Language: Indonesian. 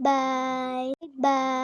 Bye. Bye.